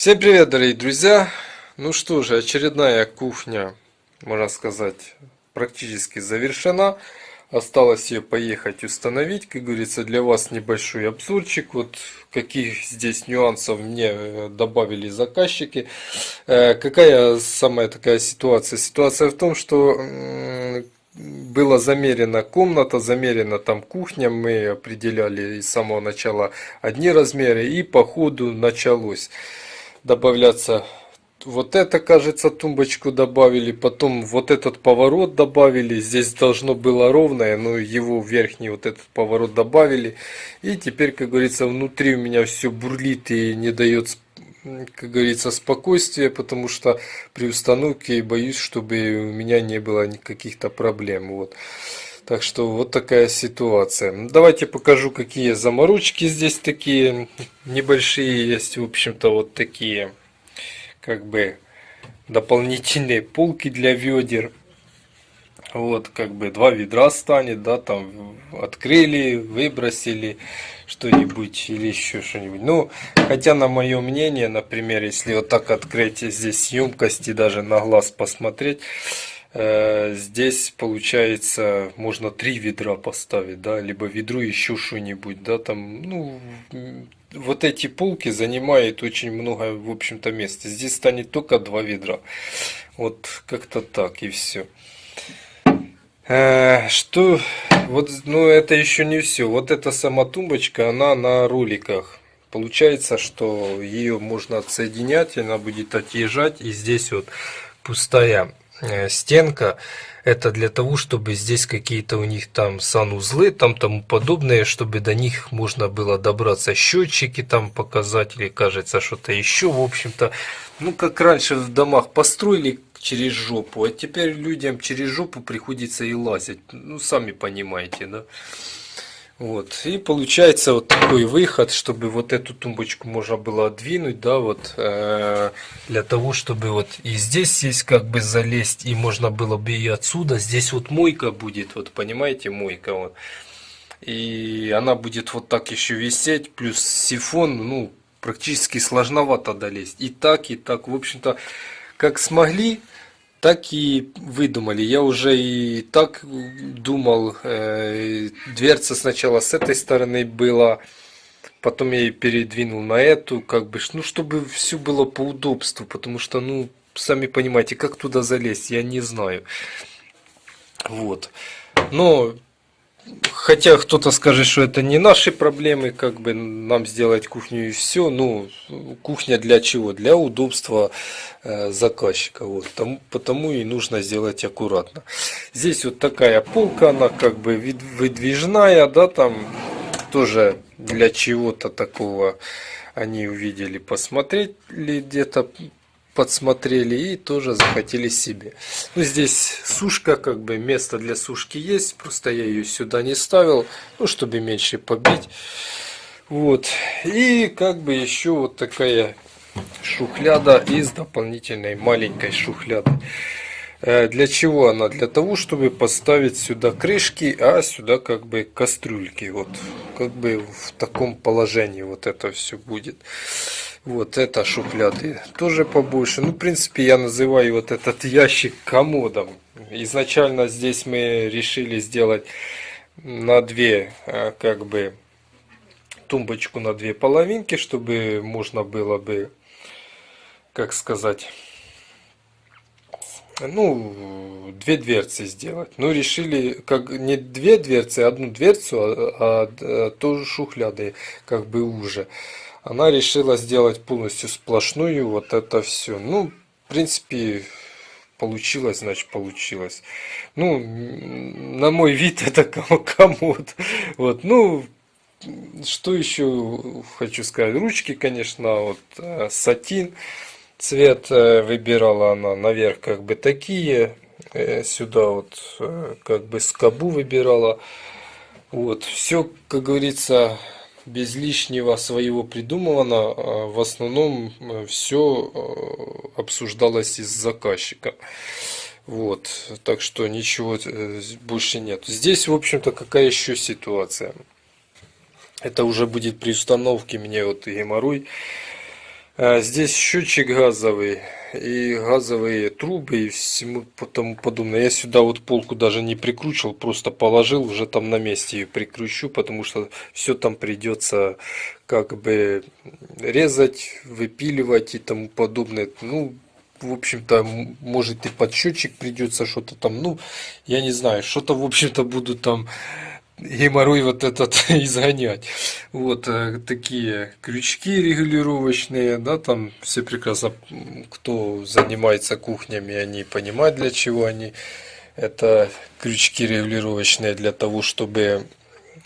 Всем привет, дорогие друзья! Ну что же, очередная кухня, можно сказать, практически завершена. Осталось ее поехать установить. Как говорится, для вас небольшой обзорчик. Вот каких здесь нюансов мне э, добавили заказчики. Э, какая самая такая ситуация? Ситуация в том, что была замерена комната, замерена там кухня, мы определяли с самого начала одни размеры и по ходу началось добавляться вот это, кажется, тумбочку добавили, потом вот этот поворот добавили, здесь должно было ровное, но его верхний вот этот поворот добавили. И теперь, как говорится, внутри у меня все бурлит и не дает, как говорится, спокойствия, потому что при установке боюсь, чтобы у меня не было никаких-то проблем. Вот. Так что вот такая ситуация. Давайте покажу, какие заморочки здесь такие небольшие есть. В общем-то, вот такие, как бы, дополнительные полки для ведер. Вот, как бы, два ведра станет, да, там, открыли, выбросили что-нибудь или еще что-нибудь. Ну, хотя, на мое мнение, например, если вот так открыть здесь емкости, даже на глаз посмотреть, здесь получается можно три ведра поставить, да, либо ведро еще что-нибудь, да, там, ну, вот эти полки занимают очень много, в общем-то, места. Здесь станет только два ведра. Вот как-то так и все. Э, что, вот, ну, это еще не все. Вот эта сама тумбочка, она на роликах. Получается, что ее можно отсоединять, она будет отъезжать, и здесь вот пустая Э, стенка это для того чтобы здесь какие-то у них там санузлы там тому подобное чтобы до них можно было добраться счетчики там показатели кажется что-то еще в общем-то. Ну как раньше в домах построили через жопу а теперь людям через жопу приходится и лазить. Ну сами понимаете да вот, и получается вот такой выход, чтобы вот эту тумбочку можно было отдвинуть, да, вот, э, для того, чтобы вот и здесь есть как бы залезть, и можно было бы и отсюда, здесь вот мойка будет, вот, понимаете, мойка, вот, и она будет вот так еще висеть, плюс сифон, ну, практически сложновато долезть, и так, и так, в общем-то, как смогли, так и выдумали. Я уже и так думал, э, дверца сначала с этой стороны была, потом я ее передвинул на эту, как бы, ну, чтобы все было по удобству, потому что, ну, сами понимаете, как туда залезть, я не знаю. Вот. Но Хотя кто-то скажет, что это не наши проблемы, как бы нам сделать кухню и все. Ну, кухня для чего? Для удобства э, заказчика. Вот. Тому, потому и нужно сделать аккуратно. Здесь вот такая полка, она как бы выдвижная, да, там тоже для чего-то такого они увидели, посмотреть где-то подсмотрели и тоже захотели себе. Ну, здесь сушка, как бы место для сушки есть, просто я ее сюда не ставил, ну, чтобы меньше побить. Вот. И как бы еще вот такая шухляда из дополнительной маленькой шухляды. Э, для чего она? Для того, чтобы поставить сюда крышки, а сюда как бы кастрюльки. Вот как бы в таком положении вот это все будет. Вот это шухляды тоже побольше. Ну, в принципе, я называю вот этот ящик комодом. Изначально здесь мы решили сделать на две, а, как бы, тумбочку на две половинки, чтобы можно было бы, как сказать, ну, две дверцы сделать. Ну, решили, как не две дверцы, а одну дверцу, а, а, а тоже шухляды, как бы уже она решила сделать полностью сплошную вот это все. Ну, в принципе, получилось, значит получилось. Ну, на мой вид это комод. Вот, ну, что еще хочу сказать? Ручки, конечно, вот э, сатин. Цвет э, выбирала она наверх как бы такие. Э, сюда вот как бы скобу выбирала. Вот, все, как говорится, без лишнего своего придумывано, а в основном э, все э, обсуждалось из заказчика. Вот, так что ничего э, больше нет. Здесь, в общем-то, какая еще ситуация? Это уже будет при установке мне вот геморрой здесь счетчик газовый и газовые трубы и всему тому подобное. Я сюда вот полку даже не прикручивал, просто положил, уже там на месте ее прикручу, потому что все там придется как бы резать, выпиливать и тому подобное. Ну, в общем-то, может и под счетчик придется что-то там, ну, я не знаю, что-то, в общем-то, буду там геморрой вот этот изгонять. Вот э, такие крючки регулировочные, да, там все прекрасно, кто занимается кухнями, они понимают, для чего они. Это крючки регулировочные для того, чтобы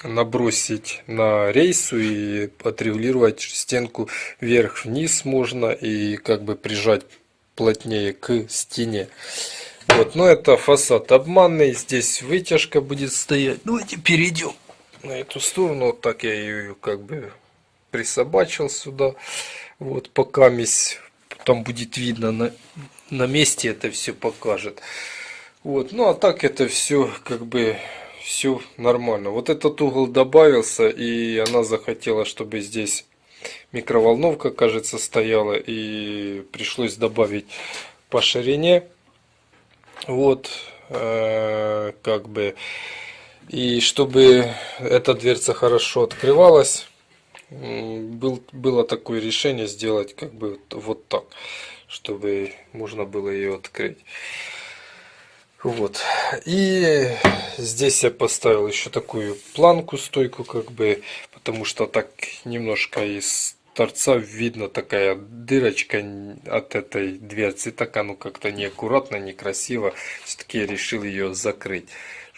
набросить на рейсу и отрегулировать стенку вверх-вниз можно и как бы прижать плотнее к стене. Вот, но это фасад обманный, здесь вытяжка будет стоять. Давайте перейдем на эту сторону, вот так я ее как бы присобачил сюда. Вот, пока месь, там будет видно на, на месте это все покажет. Вот, ну а так это все как бы все нормально. Вот этот угол добавился, и она захотела, чтобы здесь микроволновка, кажется, стояла, и пришлось добавить по ширине. Вот, э, как бы, и чтобы эта дверца хорошо открывалась, был, было такое решение сделать как бы вот так, чтобы можно было ее открыть. Вот. И здесь я поставил еще такую планку, стойку, как бы, потому что так немножко из торца видно такая дырочка от этой дверцы. Так оно как-то неаккуратно, некрасиво. Все-таки я решил ее закрыть.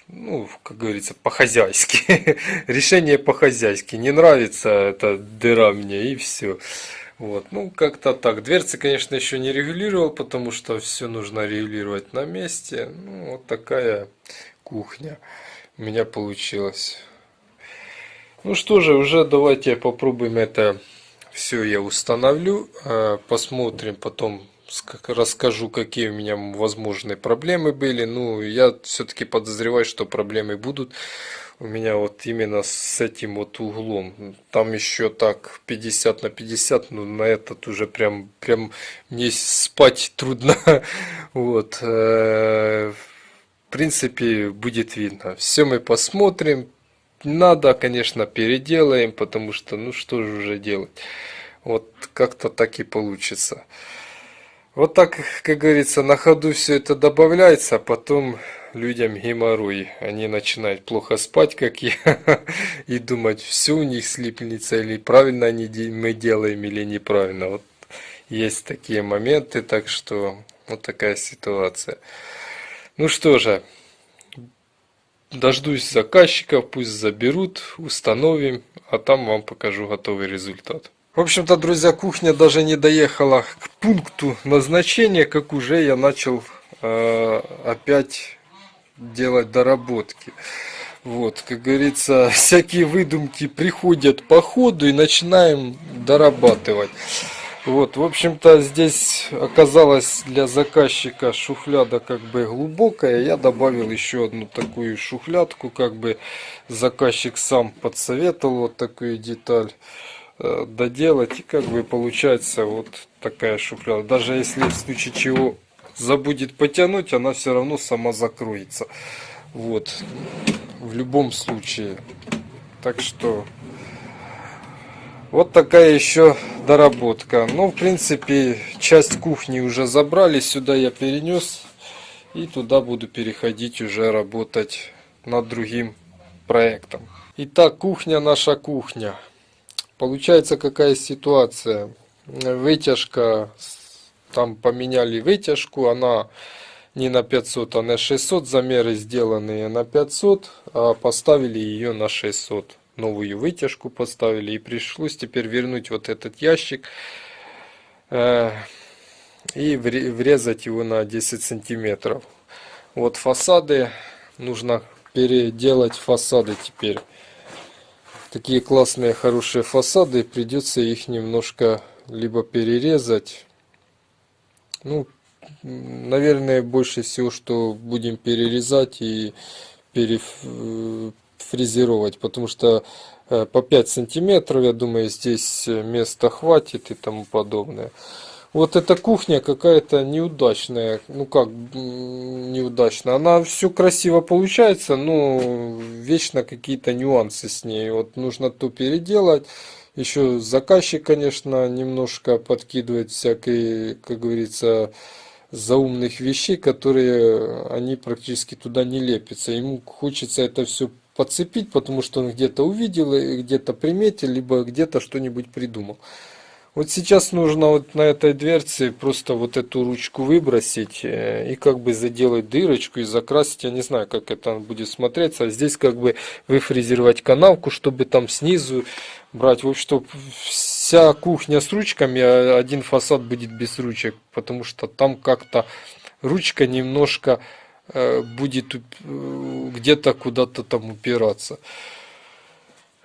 Ну, как говорится, по-хозяйски. Решение по-хозяйски. Не нравится эта дыра мне и все. Вот, ну как-то так. Дверцы, конечно, еще не регулировал, потому что все нужно регулировать на месте. Ну, вот такая кухня у меня получилась. Ну что же, уже давайте попробуем это все я установлю. А, посмотрим потом, расскажу, какие у меня возможные проблемы были. Ну, я все-таки подозреваю, что проблемы будут у меня вот именно с этим вот углом. Там еще так 50 на 50, но на этот уже прям, прям мне спать трудно. Вот. Э, в принципе, будет видно. Все мы посмотрим. Надо, конечно, переделаем, потому что, ну что же уже делать. Вот как-то так и получится. Вот так, как говорится, на ходу все это добавляется, а потом людям геморрой. Они начинают плохо спать, как я, и думать, все у них слипнется, или правильно они, мы делаем, или неправильно. Вот есть такие моменты, так что вот такая ситуация. Ну что же, дождусь заказчиков, пусть заберут, установим, а там вам покажу готовый результат. В общем-то, друзья, кухня даже не доехала к пункту назначения, как уже я начал э, опять делать доработки. Вот, как говорится, всякие выдумки приходят по ходу и начинаем дорабатывать. Вот, в общем-то, здесь оказалось для заказчика шухляда как бы глубокая. Я добавил еще одну такую шухлядку, как бы заказчик сам подсоветовал вот такую деталь. Э, доделать и как бы получается вот такая шухляда даже если в случае чего забудет потянуть она все равно сама закроется вот в любом случае так что вот такая еще доработка ну в принципе часть кухни уже забрали сюда я перенес и туда буду переходить уже работать над другим проектом итак кухня наша кухня Получается какая ситуация. Вытяжка, там поменяли вытяжку, она не на 500, а на 600. Замеры сделанные на 500, а поставили ее на 600. Новую вытяжку поставили и пришлось теперь вернуть вот этот ящик э, и врезать его на 10 сантиметров. Вот фасады, нужно переделать фасады теперь такие классные хорошие фасады придется их немножко либо перерезать ну наверное больше всего что будем перерезать и перефрезеровать потому что э, по 5 сантиметров. Я думаю, здесь места хватит и тому подобное. Вот эта кухня какая-то неудачная. Ну как неудачная. Она все красиво получается, но вечно какие-то нюансы с ней. Вот нужно то переделать. Еще заказчик, конечно, немножко подкидывает всякой, как говорится, заумных вещей, которые они практически туда не лепятся. Ему хочется это все подцепить, потому что он где-то увидел, где-то приметил, либо где-то что-нибудь придумал. Вот сейчас нужно вот на этой дверце просто вот эту ручку выбросить э, и как бы заделать дырочку и закрасить. Я не знаю, как это будет смотреться. А здесь как бы выфрезеровать канавку, чтобы там снизу брать. В общем, вся кухня с ручками, а один фасад будет без ручек. Потому что там как-то ручка немножко э, будет э, где-то куда-то там упираться.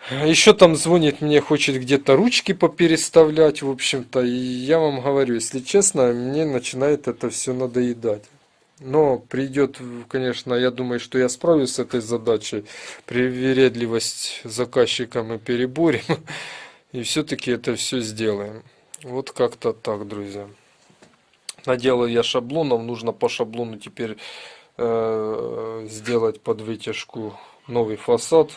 Еще там звонит мне, хочет где-то ручки попереставлять, в общем-то. И я вам говорю, если честно, мне начинает это все надоедать. Но придет, конечно, я думаю, что я справлюсь с этой задачей. Привередливость заказчика мы переборем. И все-таки это все сделаем. Вот как-то так, друзья. Наделал я шаблонов. Нужно по шаблону теперь э, сделать под вытяжку новый фасад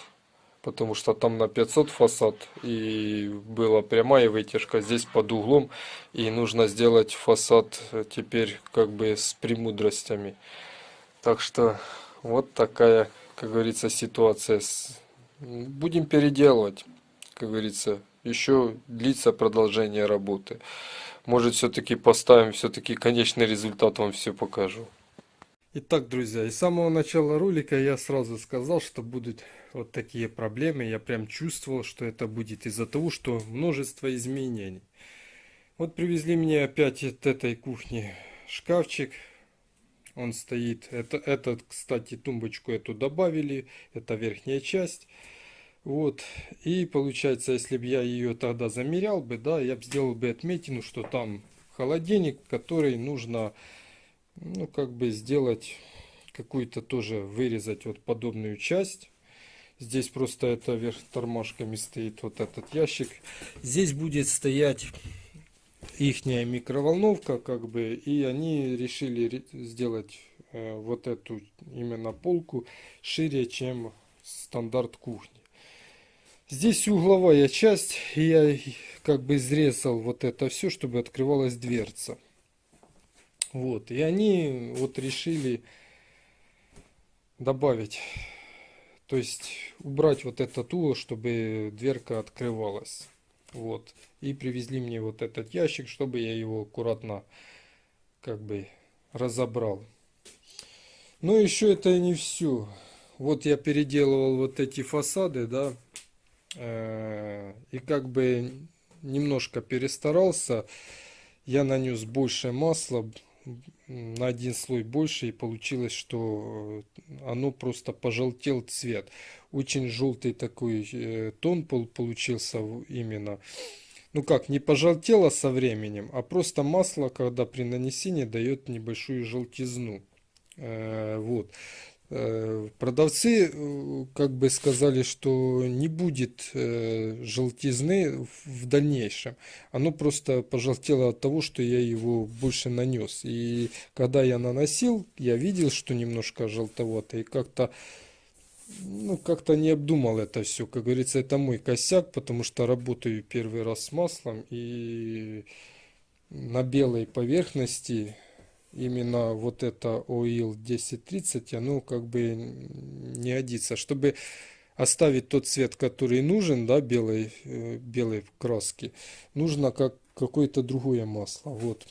потому что там на 500 фасад и была прямая вытяжка здесь под углом и нужно сделать фасад теперь как бы с премудростями. Так что вот такая как говорится ситуация будем переделывать как говорится еще длится продолжение работы. Может все-таки поставим все-таки конечный результат вам все покажу Итак, друзья, из самого начала ролика я сразу сказал, что будут вот такие проблемы. Я прям чувствовал, что это будет из-за того, что множество изменений. Вот привезли мне опять от этой кухни шкафчик. Он стоит. Это, этот, кстати, тумбочку эту добавили. Это верхняя часть. Вот. И получается, если бы я ее тогда замерял бы, да, я бы сделал бы отметину, что там холодильник, который нужно ну, как бы сделать какую-то тоже, вырезать вот подобную часть. Здесь просто это вверх тормашками стоит вот этот ящик. Здесь будет стоять ихняя микроволновка, как бы, и они решили сделать э, вот эту именно полку шире, чем стандарт кухни. Здесь угловая часть, и я как бы изрезал вот это все, чтобы открывалась дверца. Вот, и они вот решили добавить, то есть убрать вот этот угол, чтобы дверка открывалась. Вот, и привезли мне вот этот ящик, чтобы я его аккуратно как бы разобрал. Но еще это не все. Вот я переделывал вот эти фасады, да, э, и как бы немножко перестарался. Я нанес больше масла, на один слой больше и получилось, что э, оно просто пожелтел цвет. Очень желтый такой э, тон получился именно. Ну как, не пожелтело со временем, а просто масло, когда при нанесении дает небольшую желтизну. Э, вот. Э, продавцы э, как бы сказали, что не будет э, желтизны в дальнейшем. Оно просто пожелтело от того, что я его больше нанес. И когда я наносил, я видел, что немножко желтовато. И как-то ну, как-то не обдумал это все. Как говорится, это мой косяк, потому что работаю первый раз с маслом. И на белой поверхности именно вот это OIL 1030, оно как бы не годится. Чтобы оставить тот цвет, который нужен, да, белой, э, белой краски, нужно как какое-то другое масло. Вот.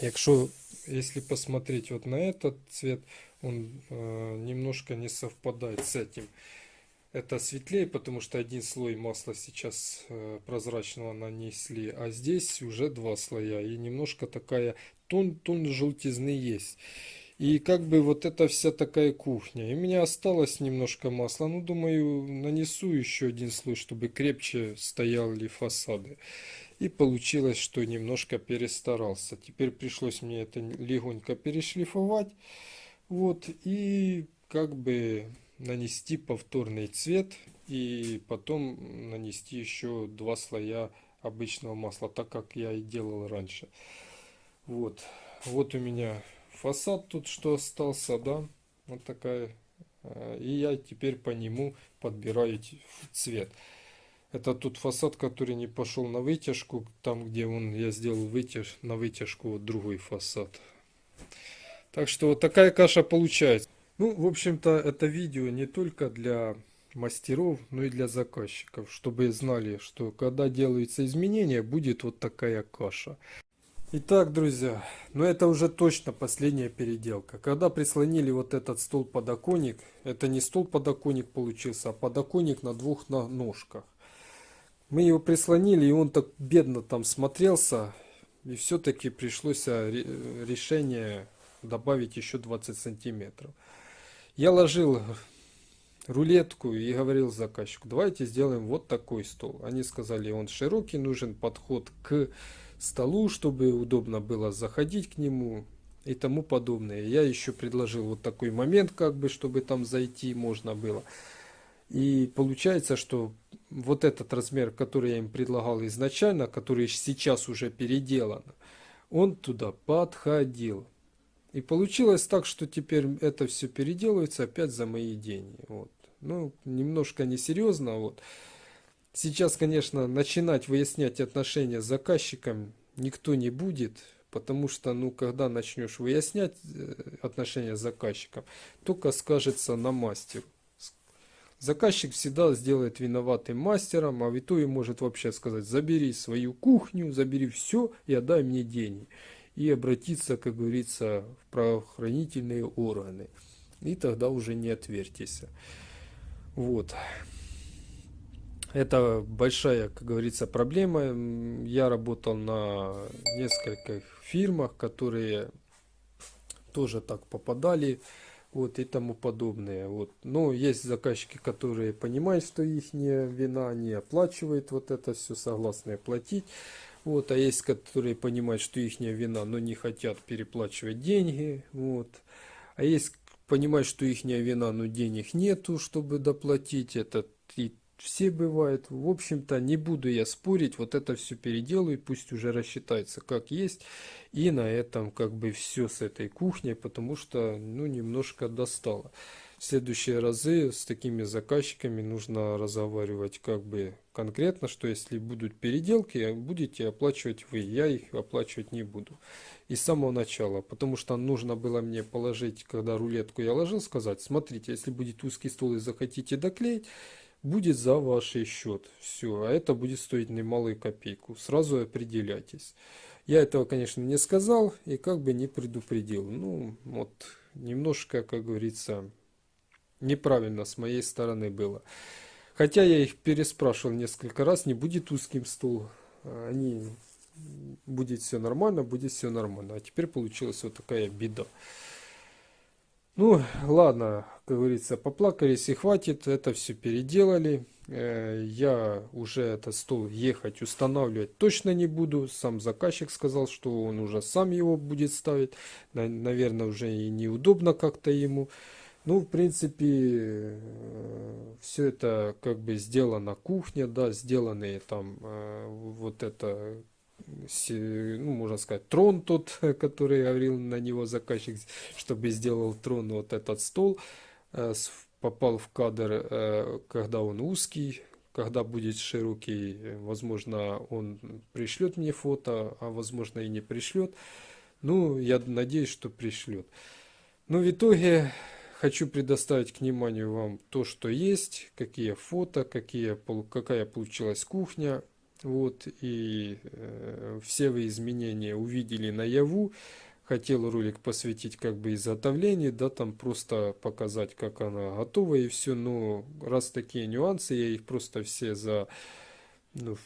Якщо, если посмотреть вот на этот цвет, он э, немножко не совпадает с этим это светлее, потому что один слой масла сейчас э, прозрачного нанесли, а здесь уже два слоя. И немножко такая тон, тон желтизны есть. И как бы вот эта вся такая кухня. И у меня осталось немножко масла. Ну, думаю, нанесу еще один слой, чтобы крепче стояли фасады. И получилось, что немножко перестарался. Теперь пришлось мне это легонько перешлифовать. Вот. И как бы нанести повторный цвет и потом нанести еще два слоя обычного масла, так как я и делал раньше. Вот, вот у меня фасад тут что остался, да, вот такая. Э, и я теперь по нему подбираю цвет. Это тут фасад, который не пошел на вытяжку, там где он, я сделал вытяж, на вытяжку вот другой фасад. Так что вот такая каша получается. Ну, в общем-то, это видео не только для мастеров, но и для заказчиков, чтобы знали, что когда делаются изменения, будет вот такая каша. Итак, друзья, ну это уже точно последняя переделка. Когда прислонили вот этот стол-подоконник, это не стол-подоконник получился, а подоконник на двух ножках. Мы его прислонили, и он так бедно там смотрелся, и все-таки пришлось а, решение добавить еще 20 сантиметров. Я ложил рулетку и говорил заказчику, давайте сделаем вот такой стол. Они сказали, он широкий, нужен подход к столу, чтобы удобно было заходить к нему и тому подобное. Я еще предложил вот такой момент, как бы, чтобы там зайти можно было. И получается, что вот этот размер, который я им предлагал изначально, который сейчас уже переделан, он туда подходил. И получилось так, что теперь это все переделывается опять за мои деньги. Вот. Ну, немножко несерьезно. Вот. Сейчас, конечно, начинать выяснять отношения с заказчиком никто не будет, потому что, ну, когда начнешь выяснять э, отношения с заказчиком, только скажется на мастеру. Заказчик всегда сделает виноватым мастером, а в итоге может вообще сказать, забери свою кухню, забери все и отдай мне деньги. И обратиться, как говорится, в правоохранительные органы. И тогда уже не отвертись. Вот. Это большая, как говорится, проблема. Я работал на нескольких фирмах, которые тоже так попадали вот и тому подобное. Вот. Но есть заказчики, которые понимают, что их вина, не оплачивают вот это все, согласны платить. Вот, а есть, которые понимают, что их вина, но не хотят переплачивать деньги. Вот. А есть понимают, что их вина, но денег нету, чтобы доплатить. Это и все бывает. В общем-то, не буду я спорить, вот это все переделаю, пусть уже рассчитается как есть. И на этом как бы все с этой кухней, потому что, ну, немножко достало. В следующие разы с такими заказчиками нужно разговаривать как бы конкретно, что если будут переделки, будете оплачивать вы, я их оплачивать не буду. И с самого начала, потому что нужно было мне положить, когда рулетку я ложил, сказать, смотрите, если будет узкий стол и захотите доклеить, будет за ваш счет. Все, а это будет стоить немалую копейку. Сразу определяйтесь. Я этого, конечно, не сказал и как бы не предупредил. Ну, вот, немножко, как говорится, неправильно с моей стороны было. Хотя я их переспрашивал несколько раз, не будет узким стол. Они, будет все нормально, будет все нормально. А теперь получилась вот такая беда. Ну, ладно, как говорится, поплакались и хватит, это все переделали. Э, я уже этот стол ехать устанавливать точно не буду. Сам заказчик сказал, что он уже сам его будет ставить. Наверное, уже и неудобно как-то ему. Ну, в принципе, э, все это как бы сделано кухня, да, сделаны там э, вот это ну, можно сказать, трон тот, который говорил на него заказчик, чтобы сделал трон вот этот стол, э, попал в кадр, э, когда он узкий, когда будет широкий, возможно, он пришлет мне фото, а возможно и не пришлет. Ну, я надеюсь, что пришлет. Но в итоге хочу предоставить к вниманию вам то, что есть, какие фото, какие, какая получилась кухня, вот, и э, все вы изменения увидели наяву. Хотел ролик посвятить как бы изготовлению, да, там просто показать, как она готова и все. Но раз такие нюансы, я их просто все за, ну,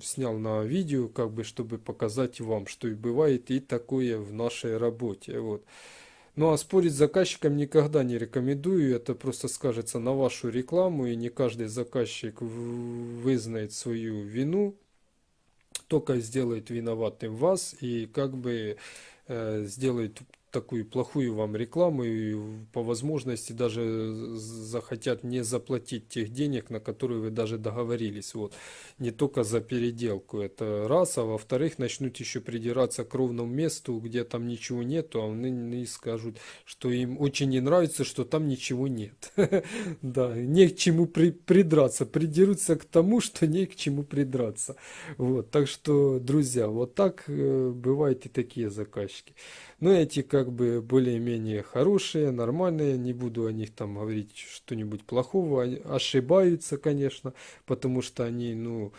снял на видео, как бы, чтобы показать вам, что и бывает и такое в нашей работе. Вот. Ну а спорить с заказчиком никогда не рекомендую, это просто скажется на вашу рекламу, и не каждый заказчик вызнает свою вину, только сделает виноватым вас и как бы э, сделает такую плохую вам рекламу и по возможности даже захотят не заплатить тех денег, на которые вы даже договорились. Вот. Не только за переделку. Это раз. А во-вторых, начнут еще придираться к ровному месту, где там ничего нету, а они скажут, что им очень не нравится, что там ничего нет. Да, не к чему придраться. Придерутся к тому, что не к чему придраться. Вот. Так что, друзья, вот так э, бывают и такие заказчики. Но эти как бы более-менее хорошие, нормальные, не буду о них там говорить что-нибудь плохого, они ошибаются, конечно, потому что они, ну,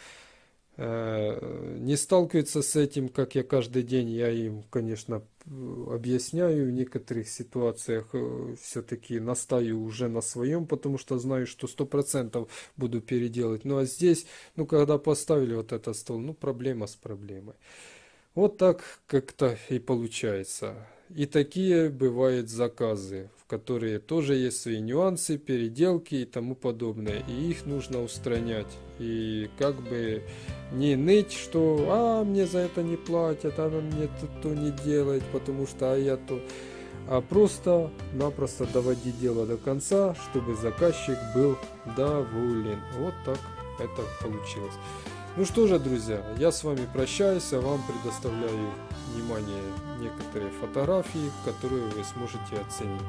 э, не сталкиваются с этим, как я каждый день, я им, конечно, объясняю в некоторых ситуациях, э, все-таки настаю уже на своем, потому что знаю, что сто процентов буду переделать. Ну а здесь, ну когда поставили вот этот стол, ну проблема с проблемой. Вот так как-то и получается. И такие бывают заказы, в которые тоже есть свои нюансы, переделки и тому подобное. И их нужно устранять. И как бы не ныть, что «а, мне за это не платят, а мне то, то не делает, потому что а я то...» А просто-напросто доводить дело до конца, чтобы заказчик был доволен. Вот так это получилось. Ну что же, друзья, я с вами прощаюсь, а вам предоставляю внимание некоторые фотографии, которые вы сможете оценить.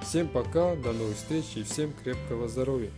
Всем пока, до новых встреч и всем крепкого здоровья!